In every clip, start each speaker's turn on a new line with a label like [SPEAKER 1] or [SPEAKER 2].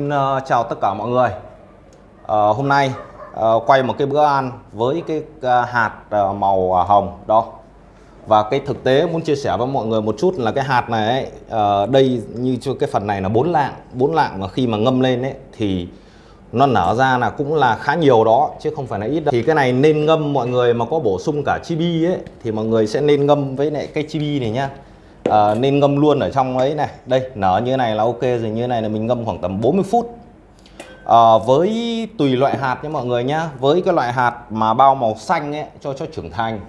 [SPEAKER 1] Xin ờ, chào tất cả mọi người. À, Hôm nay à, quay một cái bữa ăn với cái hạt màu hồng đó. Và cái thực tế muốn chia sẻ với mọi người một chút là cái hạt này ấy, à, đây như cái phần này là bốn lạng bốn lạng mà khi mà ngâm lên ấy thì nó nở ra là cũng là khá nhiều đó chứ không phải là ít đâu. Thì cái này nên ngâm mọi người mà có bổ sung cả chibi ấy thì mọi người sẽ nên ngâm với lại cái chibi này nhá à, nên ngâm luôn ở trong ấy này. Đây nở như này là ok rồi như này là mình ngâm khoảng tầm 40 phút. À, với tùy loại hạt nhé mọi người nhá. Với cái loại hạt mà bao màu xanh ấy cho cho trưởng thành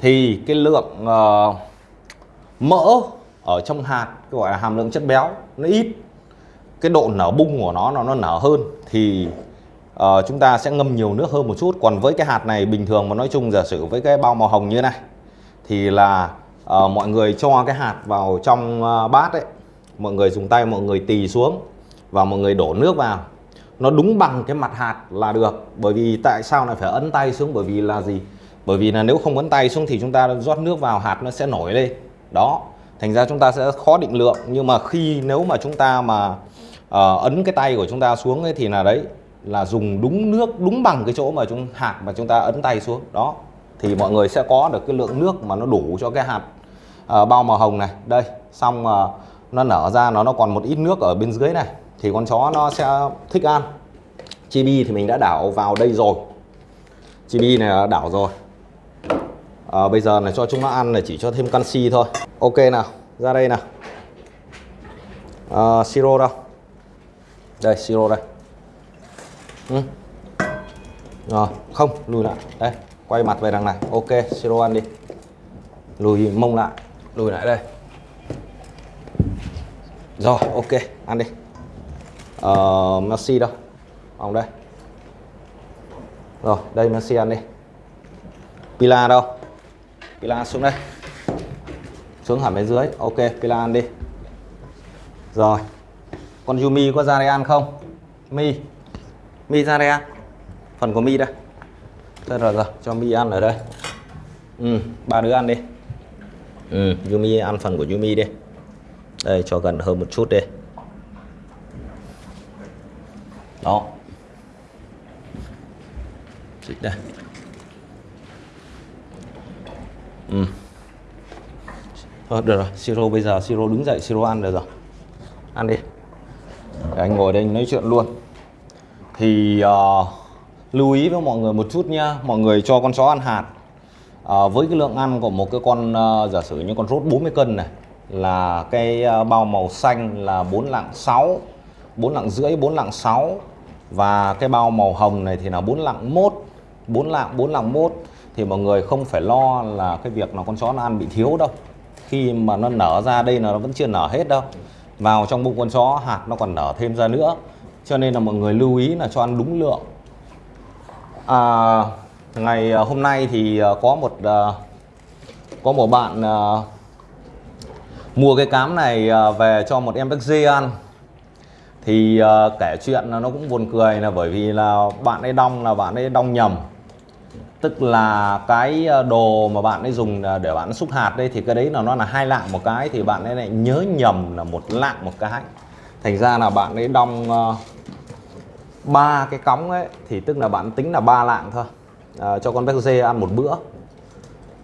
[SPEAKER 1] thì cái lượng uh, mỡ ở trong hạt gọi là hàm lượng chất béo nó ít. Cái độ nở bung của nó nó nó nở hơn thì uh, chúng ta sẽ ngâm nhiều nước hơn một chút. Còn với cái hạt này bình thường mà nói chung giả sử với cái bao màu hồng như này thì là uh, mọi người cho cái hạt vào trong uh, bát ấy. Mọi người dùng tay mọi người tì xuống và mọi người đổ nước vào. Nó đúng bằng cái mặt hạt là được bởi vì tại sao lại phải ấn tay xuống? Bởi vì là gì? Bởi vì là nếu không ấn tay xuống thì chúng ta rót nước vào hạt nó sẽ nổi lên. Đó thành ra chúng ta sẽ khó định lượng. Nhưng mà khi nếu mà chúng ta mà uh, ấn cái tay của chúng ta xuống ấy thì là đấy là dùng đúng nước đúng bằng cái chỗ mà chúng hạt mà chúng ta ấn tay xuống. Đó thì mọi người sẽ có được cái lượng nước mà nó đủ cho cái hạt uh, bao màu hồng này đây xong uh, nó nở ra nó nó còn một ít nước ở bên dưới này thì con chó nó sẽ thích ăn. Chibi thì mình đã đảo vào đây rồi. Chibi này đã đảo rồi. À, bây giờ là cho chúng nó ăn là chỉ cho thêm canxi thôi. Ok nào ra đây nào. À, siro đâu? Đây siro đây. Ừ. rồi không lùi lại. Đây quay mặt về đằng này. Ok siro ăn đi. Lùi mông lại lùi lại đây. Rồi ok ăn đi. Uh, Messi đâu? Ông đây. Rồi đây Messi ăn đi. Pila đâu? Pila xuống đây. Xuống hẳn bên dưới. Ok Pila ăn đi. Rồi. Con Yumi có ra đây ăn không? Mi. Mi ra đây ăn. Phần của Mi đây. Rồi rồi cho Mi ăn ở đây. Ừ ba đứa ăn đi ừ, Yumi ăn phần của Yumi đi. Đây cho gần hơn một chút đi. Đó. Dịch đây. Ừ. Thôi được rồi. Siro bây giờ siro đứng dậy siro ăn được rồi. Ăn đi. Để anh ngồi đây anh nói chuyện luôn. Thì uh, lưu ý với mọi người một chút nha. mọi người cho con chó ăn hạt à, với cái lượng ăn của một cái con à, giả sử như con rốt 40 cân này là cái à, bao màu xanh là 4 lạng 6 4 lạng rưỡi 4 lạng 6 và cái bao màu hồng này thì là 4 lạng 1 4 lạng 4 lạng 1 thì mọi người không phải lo là cái việc là con chó nó ăn bị thiếu đâu. Khi mà nó nở ra đây là nó vẫn chưa nở hết đâu. Vào trong bụng con chó hạt nó còn nở thêm ra nữa. Cho nên là mọi người lưu ý là cho ăn đúng lượng. À, ngày ờ, hôm nay thì ờ, có một ờ, có một bạn mua cái cám này về cho một em dê ăn. Thì kể chuyện nó cũng buồn cười là bởi vì là bạn ấy đong, là bạn ấy đong nhầm. Tức là cái đồ mà bạn ấy dùng để bạn xúc hạt đây thì cái đấy là nó là hai lạng một cái thì bạn ấy lại nhớ nhầm là một lạng một cái. Thành ra là bạn ấy đong ba cái cống ấy, thì tức là bạn tính là ba lạng thôi à, cho con béc dê ăn một bữa.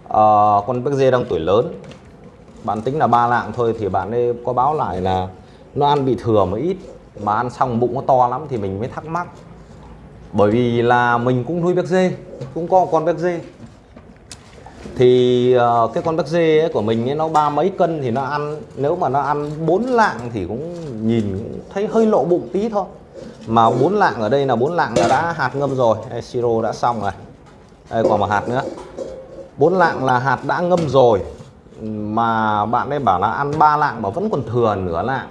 [SPEAKER 1] À, con béc dê đang tuổi lớn. Bạn tính là ba lạng thôi thì bạn ấy có báo lại là nó ăn bị thừa một ít mà ăn xong bụng nó to lắm thì mình mới thắc mắc. Bởi vì là mình cũng nuôi béc dê cũng có con béc dê thì uh, cái con béc dê ấy của mình ấy, nó ba mấy cân thì nó ăn nếu mà nó ăn bốn lạng thì cũng nhìn thấy hơi lộ bụng tí thôi. Mà bốn lạng ở đây là bốn lạng là đã hạt ngâm rồi. Siro đã xong rồi đây còn một hạt nữa. Bốn lạng là hạt đã ngâm rồi, mà bạn ấy bảo là ăn ba lạng mà vẫn còn thừa nửa lạng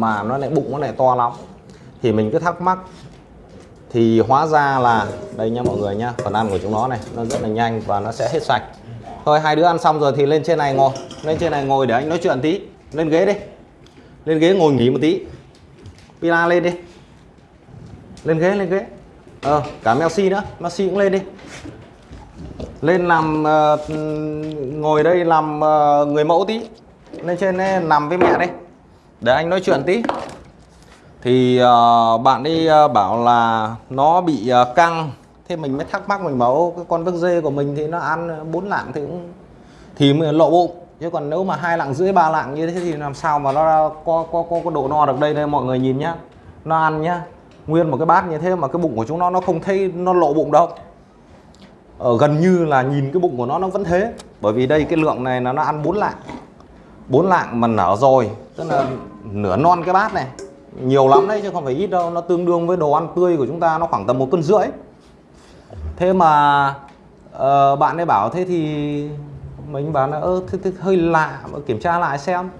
[SPEAKER 1] mà nó lại bụng, nó lại to lắm. Thì mình cứ thắc mắc. Thì hóa ra là, đây nha mọi người nhá, phần ăn của chúng nó này, nó rất là nhanh và nó sẽ hết sạch. Thôi, hai đứa ăn xong rồi thì lên trên này ngồi, lên trên này ngồi để anh nói chuyện tí. Lên ghế đi, lên ghế ngồi nghỉ một tí. Pila lên đi. Lên ghế lên ghế. Ờ cả Messi nữa, Messi cũng lên đi lên làm uh, ờ, ngồi đây làm uh, người mẫu tí. Lên trên đây, nằm với mẹ đây. Để anh nói chuyện tí. Thì uh, bạn đi uh, bảo là nó bị uh, căng. Thế mình mới thắc mắc mình bảo cái con vớc dê của mình thì nó ăn bốn lạng thì cũng thì mình lộ bụng. Chứ còn nếu mà hai lạng rưỡi ba lạng như thế thì làm sao mà nó có có có, có độ no được đây đây mọi người nhìn nhá. Nó ăn nhá. Nguyên một cái bát như thế mà cái bụng của chúng nó nó không thấy nó lộ bụng đâu ở gần như là nhìn cái bụng của nó nó vẫn thế. Bởi vì đây cái lượng này là nó ăn bốn lạng. Bốn lạng mà nở rồi tức là nửa non cái bát này. Nhiều lắm đấy chứ không phải ít đâu. Nó tương đương với đồ ăn tươi của chúng ta nó khoảng tầm một cân rưỡi. Thế mà uh, bạn ấy bảo thế thì mình bảo là ơ thế, thế, hơi lạ kiểm tra lại xem.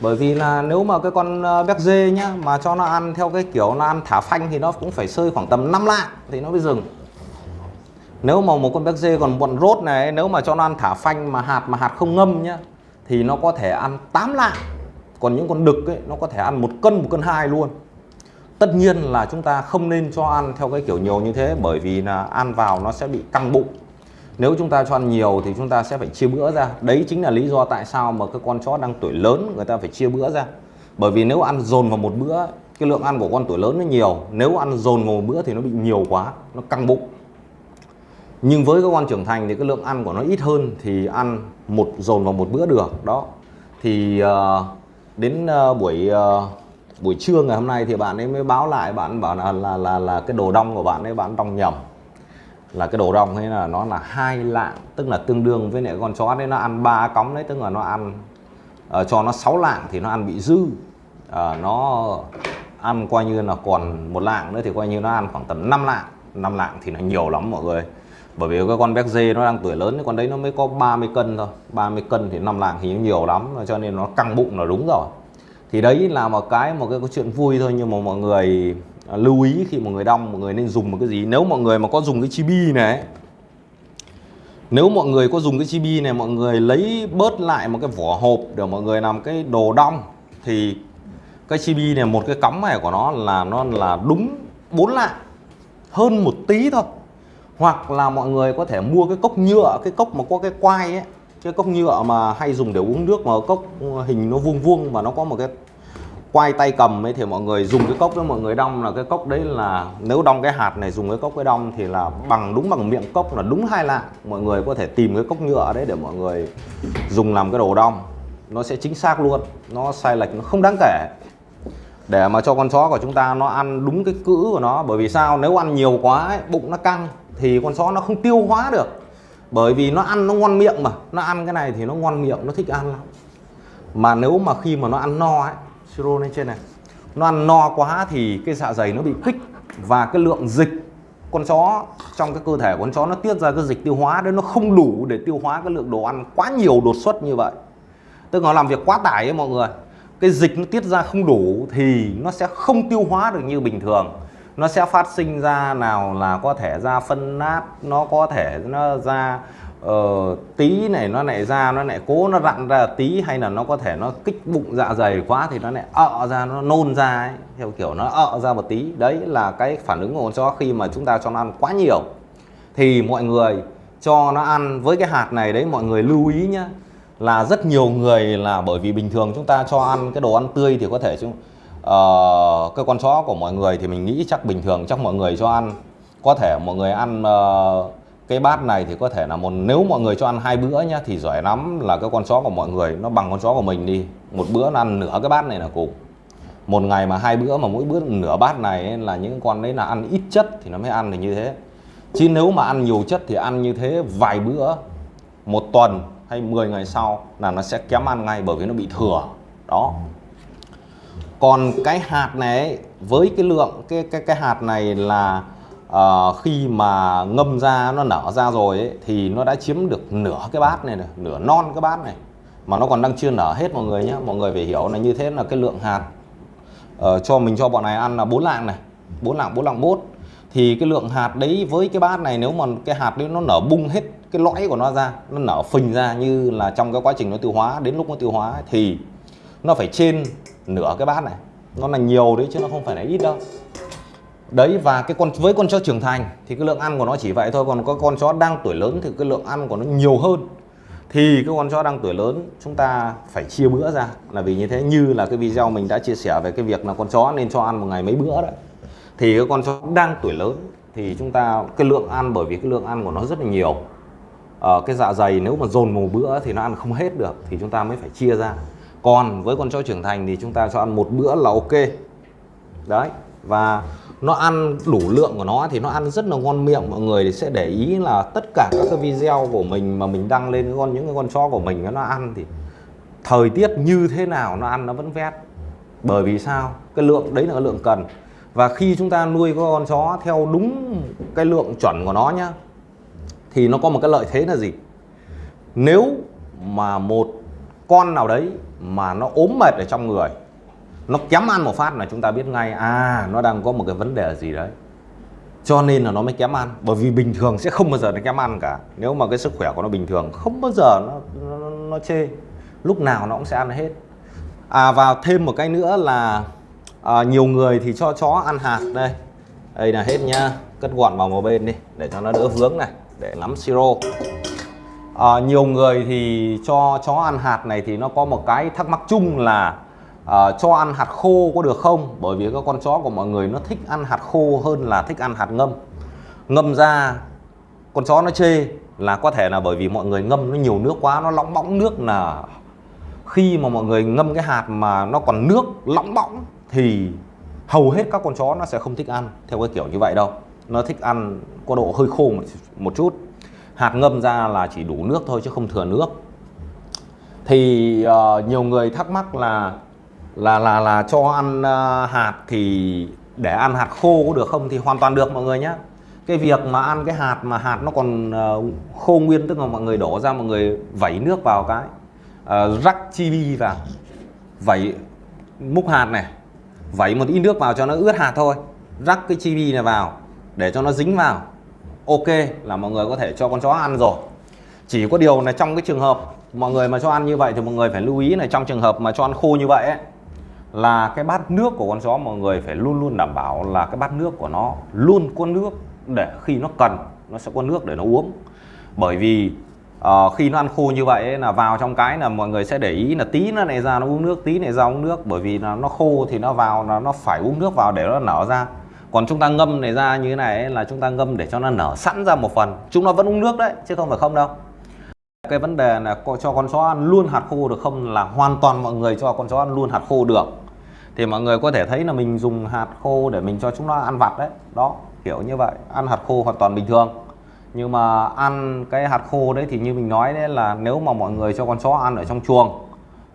[SPEAKER 1] Bởi vì là nếu mà cái con ờ, béc dê nhá mà cho nó ăn theo cái kiểu nó ăn thả phanh thì nó cũng phải sơi khoảng tầm 5 lạng thì nó mới dừng nếu mà một con béc dê còn bọn rốt này, nếu mà cho nó ăn thả phanh mà hạt mà hạt không ngâm nhá, thì nó có thể ăn 8 lạng. Còn những con đực ấy, nó có thể ăn một cân một cân hai luôn. Tất nhiên là chúng ta không nên cho ăn theo cái kiểu nhiều như thế, bởi vì là ăn vào nó sẽ bị căng bụng. Nếu chúng ta cho ăn nhiều thì chúng ta sẽ phải chia bữa ra. Đấy chính là lý do tại sao mà cái con chó đang tuổi lớn, người ta phải chia bữa ra. Bởi vì nếu ăn dồn vào một bữa, cái lượng ăn của con tuổi lớn nó nhiều. Nếu ăn dồn vào một bữa thì nó bị nhiều quá, nó căng bụng nhưng với các con trưởng thành thì cái lượng ăn của nó ít hơn thì ăn một dồn vào một bữa được đó. Thì uh, đến uh, buổi uh, buổi trưa ngày hôm nay thì bạn ấy mới báo lại bạn bảo là là là, là cái đồ đong của bạn ấy bạn đong nhầm. Là cái đồ đong hay là nó là hai lạng tức là tương đương với lại con chó đấy nó ăn ba cống đấy tức là nó ăn uh, cho nó 6 lạng thì nó ăn bị dư. Uh, nó ăn coi như là còn một lạng nữa thì coi như nó ăn khoảng tầm 5 lạng. 5 lạng thì nó nhiều lắm mọi người bởi vì cái con béc dê nó đang tuổi lớn con đấy nó mới có 30 cân thôi. 30 cân thì năm lạng thì nhiều lắm cho nên nó căng bụng là đúng rồi. Thì đấy là một cái một cái, cái chuyện vui thôi nhưng mà mọi người à, lưu ý khi mọi người đong mọi người nên dùng một cái gì. Nếu mọi người mà có dùng cái chibi này nếu mọi người có dùng cái chibi này mọi người lấy bớt lại một cái vỏ hộp để mọi người làm cái đồ đong thì cái chibi này một cái cắm này của nó là nó là đúng 4 lạng hơn một tí thôi hoặc là mọi người có thể mua cái cốc nhựa cái cốc mà có cái quai ấy cái cốc nhựa mà hay dùng để uống nước mà cốc hình nó vuông vuông và nó có một cái quay tay cầm ấy thì mọi người dùng cái cốc đó mọi người đong là cái cốc đấy là nếu đong cái hạt này dùng cái cốc cái đong thì là bằng đúng bằng miệng cốc là đúng hai lạng. Mọi người có thể tìm cái cốc nhựa đấy để mọi người dùng làm cái đồ đong. Nó sẽ chính xác luôn nó sai lệch nó không đáng kể. Để mà cho con chó của chúng ta nó ăn đúng cái cữ của nó bởi vì sao? Nếu ăn nhiều quá ấy, bụng nó căng thì con chó nó không tiêu hóa được. Bởi vì nó ăn nó ngon miệng mà, nó ăn cái này thì nó ngon miệng, nó thích ăn lắm. Mà nếu mà khi mà nó ăn no ấy, siro lên trên này, nó ăn no quá thì cái dạ dày nó bị kích và cái lượng dịch con chó trong cái cơ thể của con chó nó tiết ra cái dịch tiêu hóa đấy, nó không đủ để tiêu hóa cái lượng đồ ăn quá nhiều đột xuất như vậy. Tức là làm việc quá tải ấy mọi người. Cái dịch nó tiết ra không đủ thì nó sẽ không tiêu hóa được như bình thường nó sẽ phát sinh ra nào là có thể ra phân nát nó có thể nó ra uh, tí này nó lại ra nó lại cố nó rặn ra tí hay là nó có thể nó kích bụng dạ dày quá thì nó lại ợ ra nó nôn ra ấy, theo kiểu nó ợ ra một tí. Đấy là cái phản ứng của con chó khi mà chúng ta cho nó ăn quá nhiều. Thì mọi người cho nó ăn với cái hạt này đấy mọi người lưu ý nhá là rất nhiều người là bởi vì bình thường chúng ta cho ăn cái đồ ăn tươi thì có thể chúng uh, cái con chó của mọi người thì mình nghĩ chắc bình thường chắc mọi người cho ăn. Có thể mọi người ăn uh, cái bát này thì có thể là một nếu mọi người cho ăn hai bữa nhá thì giỏi lắm là cái con chó của mọi người nó bằng con chó của mình đi. Một bữa nó ăn nửa cái bát này là cùng. Một ngày mà hai bữa mà mỗi bữa nửa bát này ấy, là những con đấy là ăn ít chất thì nó mới ăn được như thế. Chứ nếu mà ăn nhiều chất thì ăn như thế vài bữa một tuần hay 10 ngày sau là nó sẽ kém ăn ngay bởi vì nó bị thừa. Đó còn cái hạt này với cái lượng cái cái cái hạt này là uh, khi mà ngâm ra nó nở ra rồi ấy, thì nó đã chiếm được nửa cái bát này, này nửa non cái bát này. Mà nó còn đang chưa nở hết mọi người nhé mọi người phải hiểu là như thế là cái lượng hạt uh, cho mình cho bọn này ăn là bốn lạng này. Bốn lạng bốn lạng bốt. Thì cái lượng hạt đấy với cái bát này nếu mà cái hạt đấy nó nở bung hết cái lõi của nó ra nó nở phình ra như là trong cái quá trình nó tiêu hóa đến lúc nó tiêu hóa thì nó phải trên nửa cái bát này. Nó là nhiều đấy chứ nó không phải là ít đâu. Đấy và cái con với con chó trưởng thành thì cái lượng ăn của nó chỉ vậy thôi còn có con chó đang tuổi lớn thì cái lượng ăn của nó nhiều hơn. Thì cái con chó đang tuổi lớn chúng ta phải chia bữa ra. Là vì như thế như là cái video mình đã chia sẻ về cái việc là con chó nên cho ăn một ngày mấy bữa đấy thì cái con chó đang tuổi lớn thì chúng ta cái lượng ăn bởi vì cái lượng ăn của nó rất là nhiều. À, cái dạ dày nếu mà dồn một bữa thì nó ăn không hết được thì chúng ta mới phải chia ra còn với con chó trưởng thành thì chúng ta cho ăn một bữa là ok. Đấy, và nó ăn đủ lượng của nó thì nó ăn rất là ngon miệng. Mọi người thì sẽ để ý là tất cả các cái video của mình mà mình đăng lên con, những cái con chó của mình nó ăn thì thời tiết như thế nào nó ăn nó vẫn vét. Bởi vì sao? Cái lượng, đấy là cái lượng cần. Và khi chúng ta nuôi con chó theo đúng cái lượng chuẩn của nó nhá, thì nó có một cái lợi thế là gì? Nếu mà một con nào đấy mà nó ốm mệt ở trong người nó kém ăn một phát là chúng ta biết ngay à nó đang có một cái vấn đề gì đấy. Cho nên là nó mới kém ăn bởi vì bình thường sẽ không bao giờ nó kém ăn cả. Nếu mà cái sức khỏe của nó bình thường không bao giờ nó nó, nó chê. Lúc nào nó cũng sẽ ăn hết. À và thêm một cái nữa là à, nhiều người thì cho chó ăn hạt đây. Đây là hết nhá. Cất gọn vào một bên đi để cho nó đỡ vướng này để lắm siro à, nhiều người thì cho chó ăn hạt này thì nó có một cái thắc mắc chung là à, cho ăn hạt khô có được không? Bởi vì các con chó của mọi người nó thích ăn hạt khô hơn là thích ăn hạt ngâm. Ngâm ra con chó nó chê là có thể là bởi vì mọi người ngâm nó nhiều nước quá nó lóng bóng nước là khi mà mọi người ngâm cái hạt mà nó còn nước lóng bóng thì hầu hết các con chó nó sẽ không thích ăn theo cái kiểu như vậy đâu. Nó thích ăn có độ hơi khô một, một chút hạt ngâm ra là chỉ đủ nước thôi chứ không thừa nước. Thì uh, nhiều người thắc mắc là là là là cho ăn uh, hạt thì để ăn hạt khô có được không? Thì hoàn toàn được mọi người nhé cái việc mà ăn cái hạt mà hạt nó còn uh, khô nguyên tức là mọi người đổ ra mọi người vẩy nước vào cái uh, rắc chibi vào vẩy múc hạt này vẩy một ít nước vào cho nó ướt hạt thôi rắc cái chibi này vào để cho nó dính vào ok là mọi người có thể cho con chó ăn rồi. Chỉ có điều là trong cái trường hợp mọi người mà cho ăn như vậy thì mọi người phải lưu ý là trong trường hợp mà cho ăn khô như vậy ấy, là cái bát nước của con chó mọi người phải luôn luôn đảm bảo là cái bát nước của nó luôn có nước để khi nó cần nó sẽ có nước để nó uống. Bởi vì uh, khi nó ăn khô như vậy ấy, là vào trong cái là mọi người sẽ để ý là tí nó này ra nó uống nước tí này ra uống nước. Bởi vì là nó khô thì nó vào là nó phải uống nước vào để nó nở ra còn chúng ta ngâm này ra như thế này ấy, là chúng ta ngâm để cho nó nở sẵn ra một phần. Chúng nó vẫn uống nước đấy chứ không phải không đâu. Cái vấn đề là cho con chó ăn luôn hạt khô được không là hoàn toàn mọi người cho con chó ăn luôn hạt khô được. Thì mọi người có thể thấy là mình dùng hạt khô để mình cho chúng nó ăn vặt đấy. Đó kiểu như vậy ăn hạt khô hoàn toàn bình thường. Nhưng mà ăn cái hạt khô đấy thì như mình nói đấy là nếu mà mọi người cho con chó ăn ở trong chuồng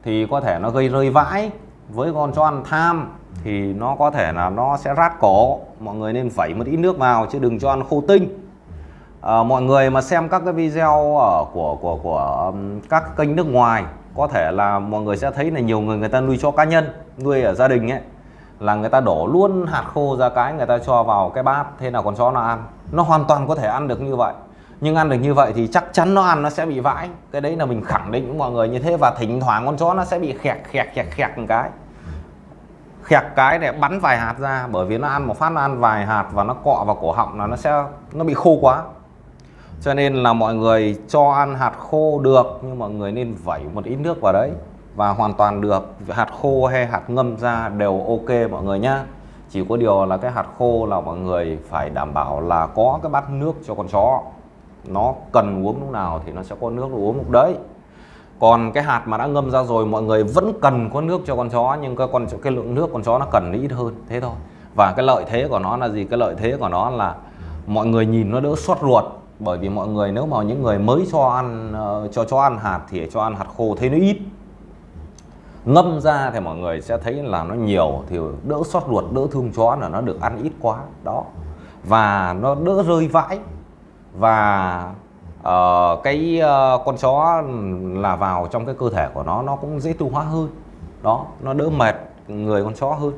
[SPEAKER 1] thì có thể nó gây rơi vãi. Với con chó ăn tham thì nó có thể là nó sẽ rát cổ. Mọi người nên vẩy một ít nước vào chứ đừng cho ăn khô tinh. À, mọi người mà xem các cái video ở của của của um, các kênh nước ngoài có thể là mọi người sẽ thấy là nhiều người người ta nuôi cho cá nhân nuôi ở gia đình ấy là người ta đổ luôn hạt khô ra cái người ta cho vào cái bát thế nào con chó nó ăn. Nó hoàn toàn có thể ăn được như vậy. Nhưng ăn được như vậy thì chắc chắn nó ăn nó sẽ bị vãi. Cái đấy là mình khẳng định với mọi người như thế và thỉnh thoảng con chó nó sẽ bị khẹt khẹt khẹt khẹt một cái khẹt cái để bắn vài hạt ra, bởi vì nó ăn một phát nó ăn vài hạt và nó cọ vào cổ họng là nó sẽ, nó bị khô quá. Cho nên là mọi người cho ăn hạt khô được, nhưng mọi người nên vẩy một ít nước vào đấy và hoàn toàn được. Hạt khô hay hạt ngâm ra đều ok mọi người nhá. Chỉ có điều là cái hạt khô là mọi người phải đảm bảo là có cái bát nước cho con chó. Nó cần uống lúc nào thì nó sẽ có nước uống lúc đấy còn cái hạt mà đã ngâm ra rồi, mọi người vẫn cần có nước cho con chó, nhưng cái con cái lượng nước con chó nó cần ít hơn, thế thôi. Và cái lợi thế của nó là gì? Cái lợi thế của nó là mọi người nhìn nó đỡ xót ruột, bởi vì mọi người nếu mà những người mới cho ăn ờ, cho chó ăn hạt thì cho ăn hạt khô thấy nó ít. Ngâm ra thì mọi người sẽ thấy là nó nhiều, thì đỡ xót ruột, đỡ thương chó là nó được ăn ít quá, đó. Và nó đỡ rơi vãi. Và uh, cái uh, con chó là vào trong cái cơ thể của nó nó cũng dễ tiêu hóa hơn. Đó nó đỡ mệt người con chó hơn.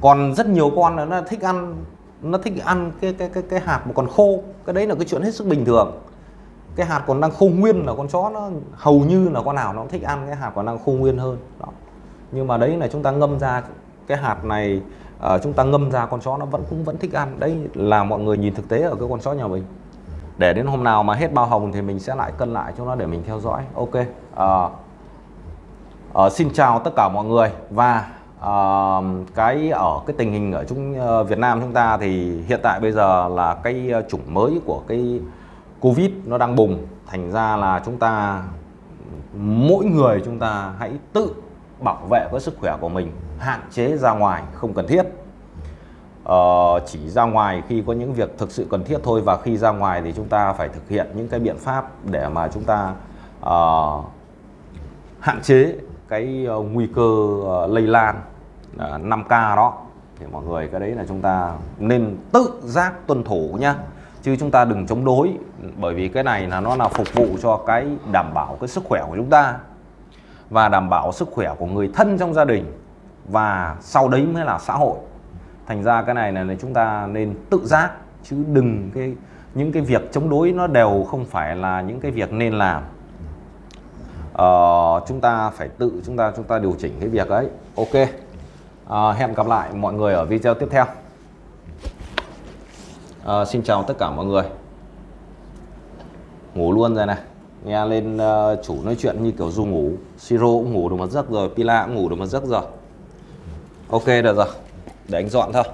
[SPEAKER 1] Còn rất nhiều con nó thích ăn nó thích ăn cái cái cái cái hạt mà còn khô. Cái đấy là cái chuyện hết sức bình thường. Cái hạt còn đang khô nguyên là con chó nó hầu như là con nào nó cũng thích ăn cái hạt còn đang khô nguyên hơn. Đó. Nhưng mà đấy là chúng ta ngâm ra cái hạt này uh, chúng ta ngâm ra con chó nó vẫn cũng vẫn thích ăn. Đấy là mọi người nhìn thực tế ở cái con chó nhà mình để đến hôm nào mà hết bao hồng thì mình sẽ lại cân lại cho nó để mình theo dõi. Ok. À, à, xin chào tất cả mọi người. Và à, cái ở cái tình hình ở chúng Việt Nam chúng ta thì hiện tại bây giờ là cái chủng mới của cái Covid nó đang bùng. Thành ra là chúng ta mỗi người chúng ta hãy tự bảo vệ cái sức khỏe của mình hạn chế ra ngoài không cần thiết uh, chỉ ra ngoài khi có những việc thực sự cần thiết thôi và khi ra ngoài thì chúng ta phải thực hiện những cái biện pháp để mà chúng ta uh, hạn chế cái uh, nguy cơ uh, lây lan uh, 5K đó. Thì mọi người cái đấy là chúng ta nên tự giác tuân thủ nhá. Chứ chúng ta đừng chống đối bởi vì cái này là nó là phục vụ cho cái đảm bảo cái sức khỏe của chúng ta và đảm bảo sức khỏe của người thân trong gia đình và sau đấy mới là xã hội thành ra cái này là chúng ta nên tự giác chứ đừng cái những cái việc chống đối nó đều không phải là những cái việc nên làm. Ờ, chúng ta phải tự chúng ta chúng ta điều chỉnh cái việc ấy. Ok. À, hẹn gặp lại mọi người ở video tiếp theo. À, xin chào tất cả mọi người. Ngủ luôn rồi này. Nghe lên uh, chủ nói chuyện như kiểu du ngủ. Siro cũng ngủ được một giấc rồi pila cũng ngủ được một giấc rồi. Ok được rồi để anh dọn thôi.